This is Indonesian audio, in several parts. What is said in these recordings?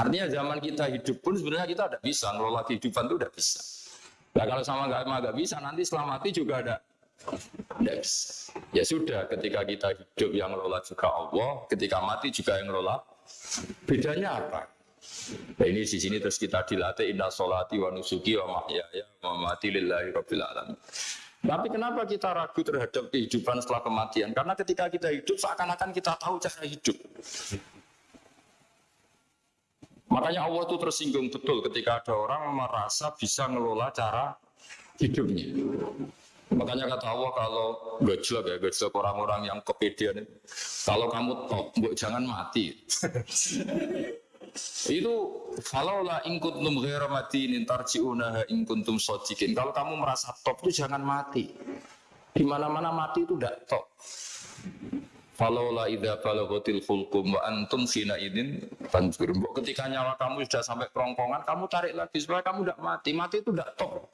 Artinya zaman kita hidup pun sebenarnya kita tidak bisa ngelola kehidupan itu tidak bisa. Nah kalau sama nggak nggak bisa nanti setelah mati juga ada bisa. Ya sudah ketika kita hidup yang ngelola juga Allah, ketika mati juga yang ngelola. Bedanya apa? Nah ini di sini terus kita dilatih inna solati wa nusuki wa mahyaya wa mati lillahi rabbil alamin. Tapi kenapa kita ragu terhadap kehidupan setelah kematian? Karena ketika kita hidup seakan-akan kita tahu cara hidup. Makanya Allah itu tersinggung betul ketika ada orang merasa bisa ngelola cara hidupnya. Makanya kata Allah kalau gojlok ya, gojlok orang-orang yang kepedean kalau kamu top, jangan mati. itu kalau lah ingkuntum ghairu matin tarji'unaha in kuntum. Kalau kamu merasa top itu jangan mati. Di mana-mana mati itu tidak top. Falaula idza balaghatil fulqum wa antum sina idin tanzur. Ketika nyawa kamu sudah sampai kerongkongan, kamu tarik lagi supaya kamu tidak mati. Mati itu tidak top.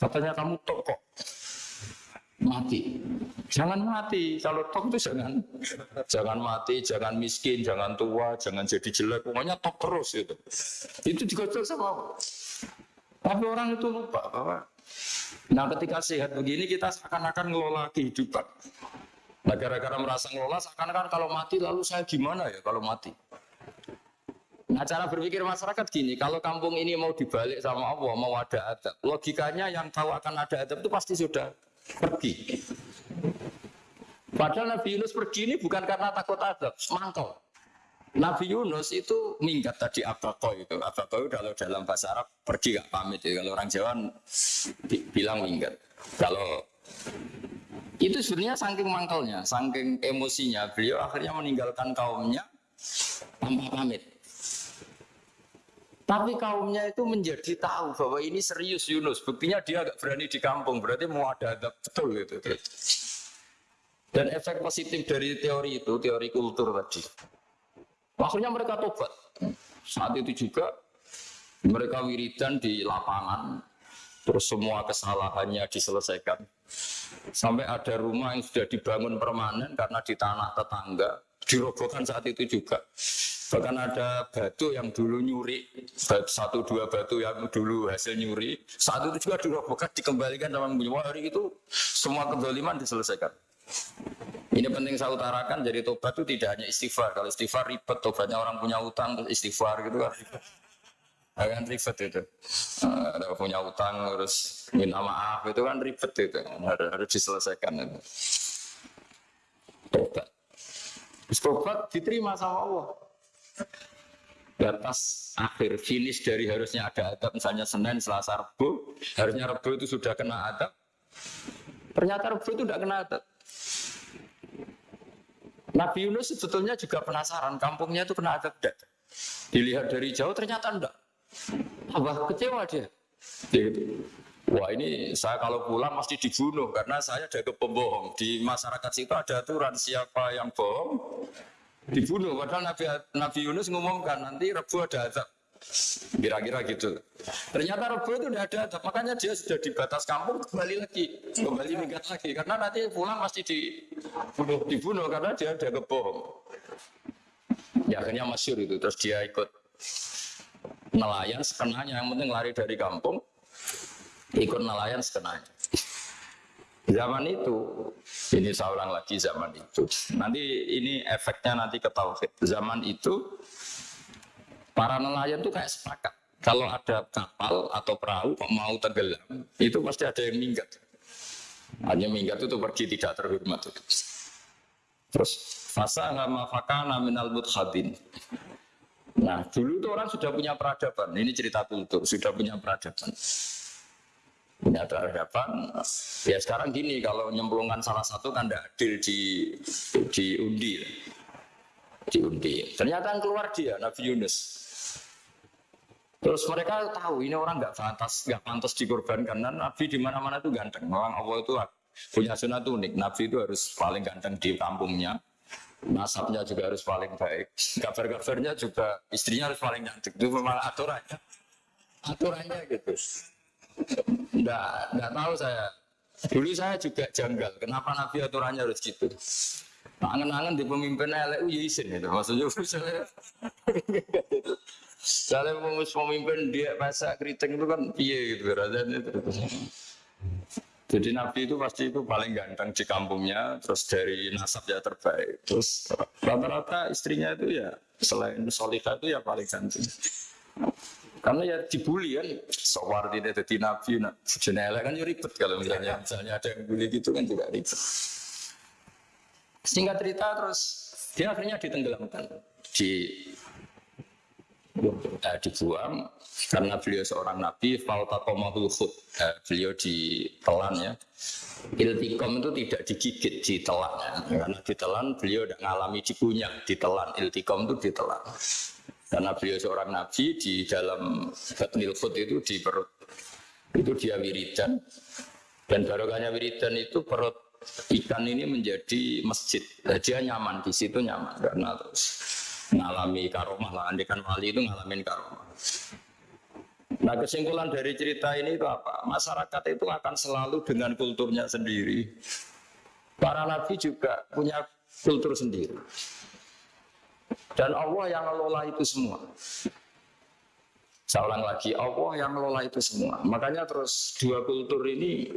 Katanya kamu top kok mati. Jangan mati. Kalau top itu jangan jangan mati, jangan miskin, jangan tua, jangan jadi jelek. Pokoknya top terus itu. Itu juga sama Tapi orang itu lupa bahwa Nah ketika sehat begini kita seakan-akan ngelola kehidupan. Nah gara-gara merasa ngelola seakan-akan kalau mati lalu saya gimana ya kalau mati. Nah cara berpikir masyarakat gini, kalau kampung ini mau dibalik sama Allah, mau ada adab, logikanya yang tahu akan ada adab itu pasti sudah pergi. Padahal Nabi Yunus pergi ini bukan karena takut adab, semangkau. Nabi Yunus itu minggat tadi abako itu. Abako itu kalau dalam bahasa Arab pergi gak pamit ya. Kalau orang Jawa bilang minggat. Kalau itu sebenarnya saking mangkalnya, saking emosinya, beliau akhirnya meninggalkan kaumnya tanpa pamit. Tapi kaumnya itu menjadi tahu bahwa ini serius Yunus. Buktinya dia agak berani di kampung. Berarti mau ada adab betul gitu. Dan efek positif dari teori itu, teori kultur tadi. Akhirnya mereka tobat. Saat itu juga mereka wiridan di lapangan. Terus semua kesalahannya diselesaikan. Sampai ada rumah yang sudah dibangun permanen karena di tanah tetangga. Dirobohkan saat itu juga Bahkan ada batu yang dulu nyuri, satu dua batu yang dulu hasil nyuri, saat itu juga dirobohkan, dikembalikan sama Wah, hari itu semua kedoliman diselesaikan. Ini penting saya utarakan, jadi tobat itu tidak hanya istighfar. Kalau istighfar ribet, tobatnya orang punya utang, istighfar gitu kan Akan ribet itu. Uh, ada punya utang, terus minta maaf, itu kan ribet itu. Harus, harus diselesaikan itu. Tobat. Tobat diterima sama Allah batas akhir finish dari harusnya ada adab misalnya Senin, Selasa, Rabu harusnya Rabu itu sudah kena adab ternyata Rabu itu tidak kena adab Nabi Yunus sebetulnya juga penasaran kampungnya itu kena adab tidak dilihat dari jauh ternyata enggak tambah kecewa dia gitu. Wah ini saya kalau pulang mesti dibunuh karena saya ada pembohong di masyarakat situ ada aturan siapa yang bohong dibunuh. Padahal Nabi, Nabi Yunus ngumumkan nanti Rebu ada azab. Kira-kira gitu. Ternyata Rebu itu tidak ada azab. Makanya dia sudah di batas kampung kembali lagi. Kembali minggat lagi. Karena nanti pulang pasti dibunuh, dibunuh karena dia ada kebohong. Ya akhirnya masyur itu. Terus dia ikut nelayan sekenanya. Yang penting lari dari kampung. Ikut nelayan sekenanya. Zaman itu, ini saya ulang lagi zaman itu. Nanti ini efeknya nanti ke. Zaman itu, para nelayan tuh kayak sepakat. Kalau ada kapal atau perahu mau tenggelam, itu pasti ada yang minggat. Hanya minggat itu pergi tidak terhormat. Terus fasa sama fakana minal mutkhadin. Nah, dulu itu orang sudah punya peradaban. Ini cerita kultur, sudah punya peradaban. Punya hadapan ya sekarang gini kalau nyemplungkan salah satu kan tidak adil di diundi diundi ternyata yang keluar dia Nabi Yunus. Terus mereka tahu ini orang nggak pantas nggak pantas dikorbankan. Dan Nabi di mana mana itu ganteng. Orang Allah itu punya sunat unik. Nabi itu harus paling ganteng di kampungnya nasabnya juga harus paling baik kabar-kabarnya juga istrinya harus paling cantik itu memang aturannya aturannya gitu Enggak, enggak tahu saya. Dulu saya juga janggal. Kenapa Nabi aturannya harus gitu? Angen-angen di pemimpin LU ya izin itu. Maksudnya saya Soalnya pemimpin dia masa keriting itu kan piye gitu rasanya itu. Jadi Nabi itu pasti itu paling ganteng di kampungnya, terus dari nasab ya terbaik. Terus rata-rata istrinya itu ya selain solihah itu ya paling ganteng. Karena ya dibully kan, sewar tidak jadi Nabi, nah, jenela kan ya ribet kalau misalnya misalnya ada yang bully gitu kan juga ribet. Singkat cerita terus dia akhirnya ditenggelamkan di eh, dibuang karena beliau seorang nabi fautakomahul khud eh, beliau ditelan ya. Iltikom itu tidak digigit ditelan ya. karena ditelan beliau tidak mengalami dikunyah ditelan. Iltikom itu ditelan. Karena beliau seorang nabi di dalam batnil khud itu di perut. Itu dia wiridan. Dan barokahnya wiridan itu perut ikan ini menjadi masjid. Nah, dia nyaman di situ nyaman. Karena terus ngalami karomah lah andikan wali itu ngalamin karomah. Nah kesimpulan dari cerita ini itu apa? Masyarakat itu akan selalu dengan kulturnya sendiri. Para nabi juga punya kultur sendiri. Dan Allah yang ngelola itu semua. Saya ulang lagi Allah yang ngelola itu semua. Makanya terus dua kultur ini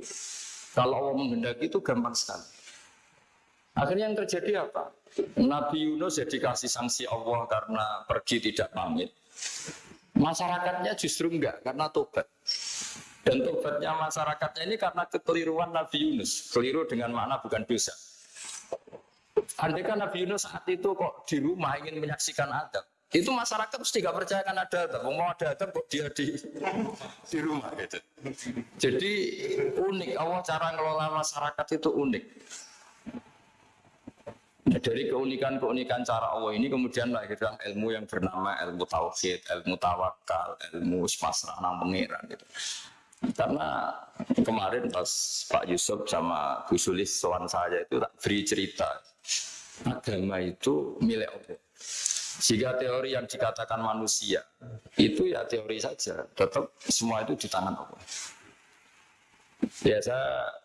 kalau Allah menghendaki itu gampang sekali. Akhirnya yang terjadi apa Nabi Yunus ya dikasih sanksi Allah karena pergi tidak pamit. Masyarakatnya justru enggak karena tobat. Dan tobatnya masyarakatnya ini karena kekeliruan Nabi Yunus. Keliru dengan makna bukan dosa. Andai kan Nabi Yunus saat itu kok di rumah ingin menyaksikan adab. Itu masyarakat mesti gak percaya kan ada adab. Mau ada adab kok dia di, di rumah gitu. Jadi unik. Allah cara ngelola masyarakat itu unik. Dari keunikan-keunikan cara Allah ini kemudian lahirlah ilmu yang bernama ilmu tauhid, ilmu tawakal, ilmu pasrah nang pengiran gitu. Karena kemarin pas Pak Yusuf sama Bu Sulis soal saya itu tak beri cerita agama itu milik Allah. Jika teori yang dikatakan manusia itu ya teori saja, tetap semua itu di tangan Allah. Ya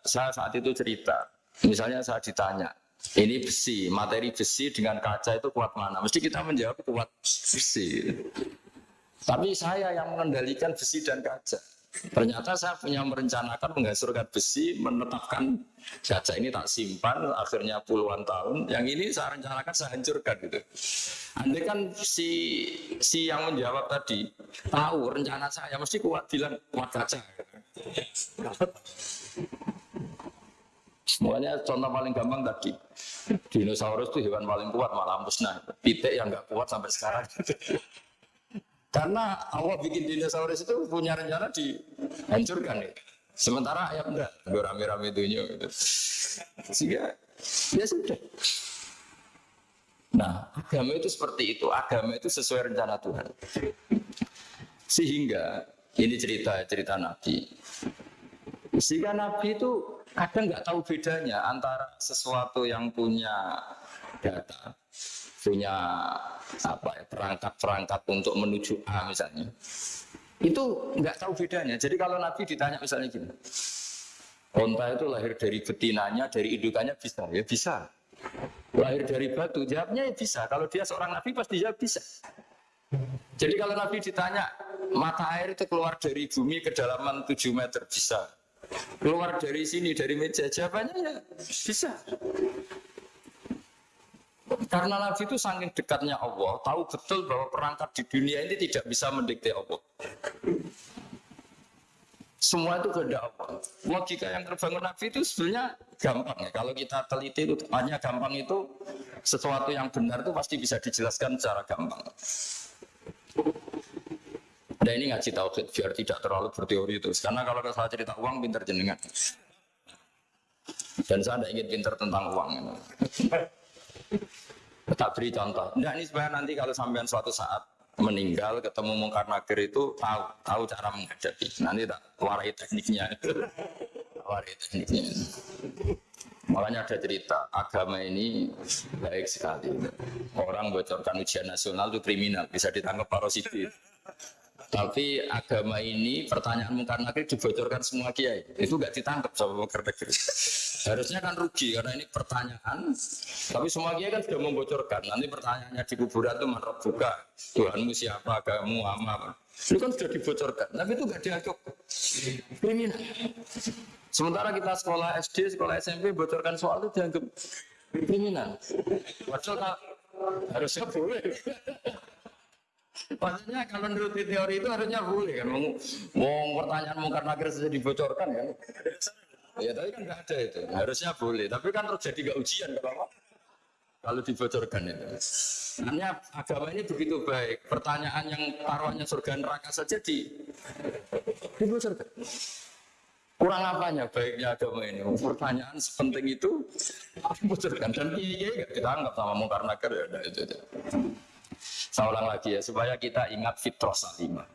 saya saat itu cerita, misalnya saya ditanya, ini besi, materi besi dengan kaca itu kuat mana? Mesti kita menjawab kuat besi. Tapi saya yang mengendalikan besi dan kaca. Ternyata saya punya merencanakan menghasilkan besi, menetapkan kaca ini tak simpan, akhirnya puluhan tahun. Yang ini saya rencanakan saya hancurkan gitu. Andai kan si si yang menjawab tadi tahu rencana saya mesti kuat bilang kuat kaca. Semuanya contoh paling gampang tadi. Dinosaurus itu hewan paling kuat malah musnah. Pitik yang nggak kuat sampai sekarang. Karena Allah bikin dinosaurus itu punya rencana dihancurkan ya. Sementara ayam enggak, rame-rame dunia gitu. Sehingga ya sudah. Nah, agama itu seperti itu. Agama itu sesuai rencana Tuhan. Sehingga ini cerita cerita Nabi. Sehingga Nabi itu kadang nggak tahu bedanya antara sesuatu yang punya data, punya apa ya perangkat-perangkat untuk menuju A misalnya, itu nggak tahu bedanya. Jadi kalau Nabi ditanya misalnya gini, onta itu lahir dari betinanya, dari indukannya bisa, ya bisa. Lahir dari batu, jawabnya ya bisa. Kalau dia seorang Nabi pasti jawab bisa. Jadi kalau Nabi ditanya, mata air itu keluar dari bumi kedalaman 7 meter, bisa keluar dari sini dari meja. Jawabannya ya bisa. Karena Nabi itu saking dekatnya Allah tahu betul bahwa perangkat di dunia ini tidak bisa mendikte Allah. Semua itu kehendak Allah. Logika yang terbangun Nabi itu sebenarnya gampang. Ya kalau kita teliti itu hanya gampang itu sesuatu yang benar itu pasti bisa dijelaskan secara gampang Nah ini ngaji tauhid biar tidak terlalu berteori terus. Karena kalau saya cerita uang pinter jenengan. Dan saya tidak ingin pinter tentang uang. Tak beri contoh. Nah ini supaya nanti kalau sampean suatu saat meninggal ketemu mungkar nakir itu tahu tahu cara menghadapi. Nanti tak warai tekniknya. warai tekniknya. Makanya ada cerita, agama ini baik sekali. Orang bocorkan ujian nasional itu kriminal, bisa ditangkap parositi. Tapi agama ini pertanyaan mungkar nakir dibocorkan semua kiai. Itu nggak ditangkap sama mungkar nakir. Harusnya kan rugi karena ini pertanyaan. Tapi semua kiai kan sudah membocorkan. Nanti pertanyaannya di kuburan itu menurut buka. Tuhanmu siapa, agamamu, apa. Itu kan sudah dibocorkan. Tapi itu nggak dianggap kriminal. Sementara kita sekolah SD, sekolah SMP bocorkan soal itu dianggap kriminal. Padahal harusnya boleh. Maksudnya kalau menurut teori itu harusnya boleh kan. Mau, pertanyaan mungkar nakir saja dibocorkan kan. Ya tapi kan nggak ada itu. Harusnya boleh. Tapi kan terjadi nggak ujian kalau kalau dibocorkan itu. Hanya agama ini begitu baik. Pertanyaan yang taruhannya surga neraka saja di dibocorkan. Kurang apanya baiknya agama ini? Pertanyaan sepenting itu dibocorkan dan iya iya nggak ditangkap sama mungkar nakir ya itu. itu. Saya ulang lagi ya, supaya kita ingat fitrah salimah.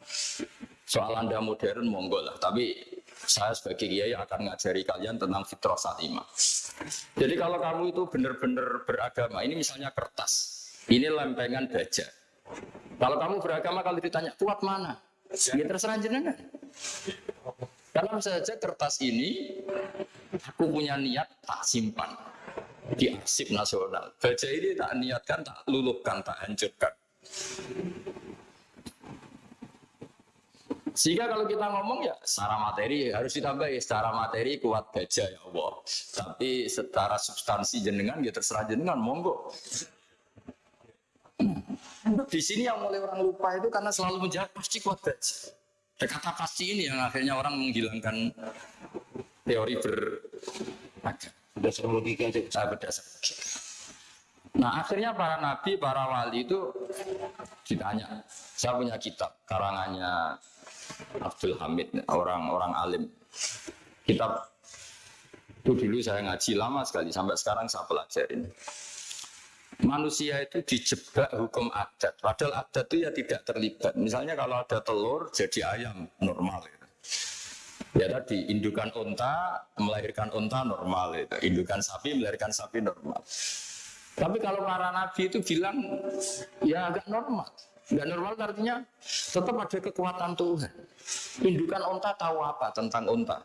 Soal Anda modern, monggo lah. Tapi saya sebagai kiai akan ngajari kalian tentang fitrah salimah. Jadi kalau kamu itu benar-benar beragama, ini misalnya kertas, ini lempengan baja. Kalau kamu beragama, kalau ditanya, kuat mana? Ya terserah jenengan. Karena saja kertas ini, aku punya niat tak simpan di arsip nasional. Baja ini tak niatkan, tak luluhkan, tak hancurkan. Sehingga kalau kita ngomong ya secara materi harus ditambah ya secara materi kuat gajah ya Allah. Tapi secara substansi jenengan ya terserah jenengan monggo. Di sini yang mulai orang lupa itu karena selalu menjawab pasti kuat gajah. Kata pasti ini yang akhirnya orang menghilangkan teori ber berdasar logika berdasar Nah akhirnya para nabi, para wali itu ditanya. Saya punya kitab karangannya Abdul Hamid, orang-orang alim. Kitab itu dulu saya ngaji lama sekali, sampai sekarang saya pelajarin. Manusia itu dijebak hukum adat, padahal adat itu ya tidak terlibat. Misalnya kalau ada telur jadi ayam normal. Ya. Ya tadi indukan unta melahirkan unta normal, itu. indukan sapi melahirkan sapi normal. Tapi kalau para nabi itu bilang ya agak normal. Enggak normal artinya tetap ada kekuatan Tuhan. Indukan unta tahu apa tentang unta?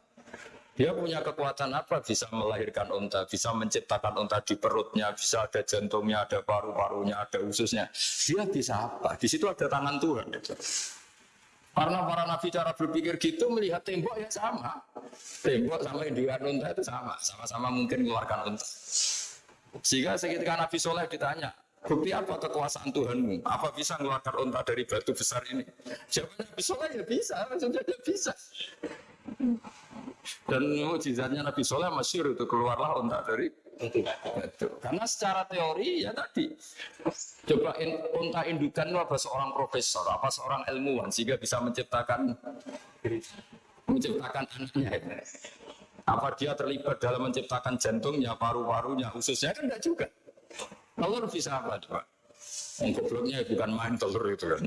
Dia punya kekuatan apa? Bisa melahirkan unta, bisa menciptakan unta di perutnya, bisa ada jantungnya, ada paru-parunya, ada ususnya. Dia bisa apa? Di situ ada tangan Tuhan. Karena para nabi cara berpikir gitu melihat tembok ya sama. Tembok sama indukan unta itu sama, sama-sama mungkin mengeluarkan unta. Sehingga seketika Nabi Soleh ditanya, bukti apa kekuasaan Tuhanmu? Apa bisa mengeluarkan unta dari batu besar ini? Jawabannya Nabi Soleh ya bisa, maksudnya ya bisa. Dan mujizatnya Nabi Soleh masyur itu keluarlah unta dari batu. Karena secara teori ya tadi, coba in, unta indukan apa seorang profesor, apa seorang ilmuwan sehingga bisa menciptakan menciptakan anaknya. Apa dia terlibat dalam menciptakan jantungnya, paru-parunya, ususnya kan enggak juga. Telur bisa apa coba? Gobloknya bukan main telur itu kan.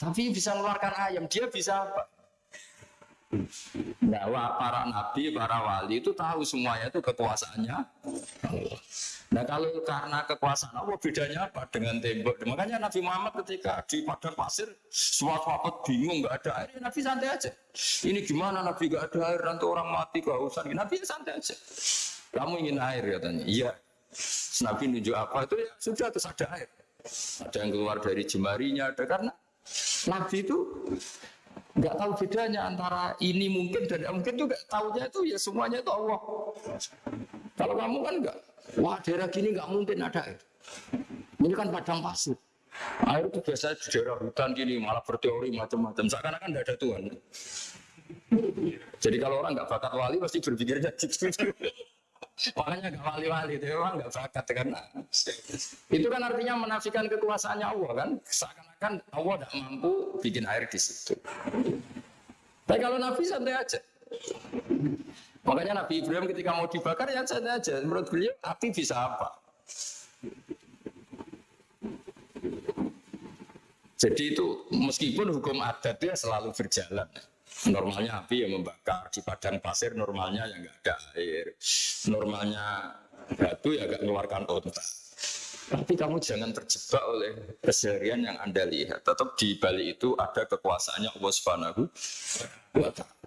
Tapi bisa mengeluarkan ayam, dia bisa apa? Bahwa para nabi, para wali itu tahu semuanya itu kekuasaannya Nah kalau karena kekuasaan Allah bedanya apa dengan tembok? Makanya Nabi Muhammad ketika di padang pasir suatu waktu bingung nggak ada air, Nabi santai aja. Ini gimana Nabi nggak ada air nanti orang mati kehausan. Nabi santai aja. Kamu ingin air katanya? Iya. Nabi nunjuk apa itu ya sudah terus ada air. Ada yang keluar dari jemarinya ada karena Nabi itu nggak tahu bedanya antara ini mungkin dan mungkin juga tahunya itu ya semuanya itu Allah. Kalau kamu kan enggak, wah daerah gini nggak mungkin ada air. Ini kan padang pasir. Air itu biasa di daerah hutan gini malah berteori macam-macam. Seakan-akan tidak ada Tuhan. Jadi kalau orang nggak bakat wali pasti berpikirnya gitu. Makanya gak wali-wali itu memang gak bakat karena itu kan artinya menafikan kekuasaannya Allah kan. Seakan-akan Allah tidak mampu bikin air di situ. Tapi kalau Nabi santai aja. Makanya Nabi Ibrahim ketika mau dibakar ya santai aja. Menurut beliau api bisa apa? Jadi itu meskipun hukum adat itu selalu berjalan. Normalnya api yang membakar di padang pasir, normalnya yang nggak ada air. Normalnya batu ya nggak mengeluarkan unta. Tapi kamu jangan terjebak oleh keseharian yang Anda lihat. Tetap di balik itu ada kekuasaannya Allah Subhanahu wa taala.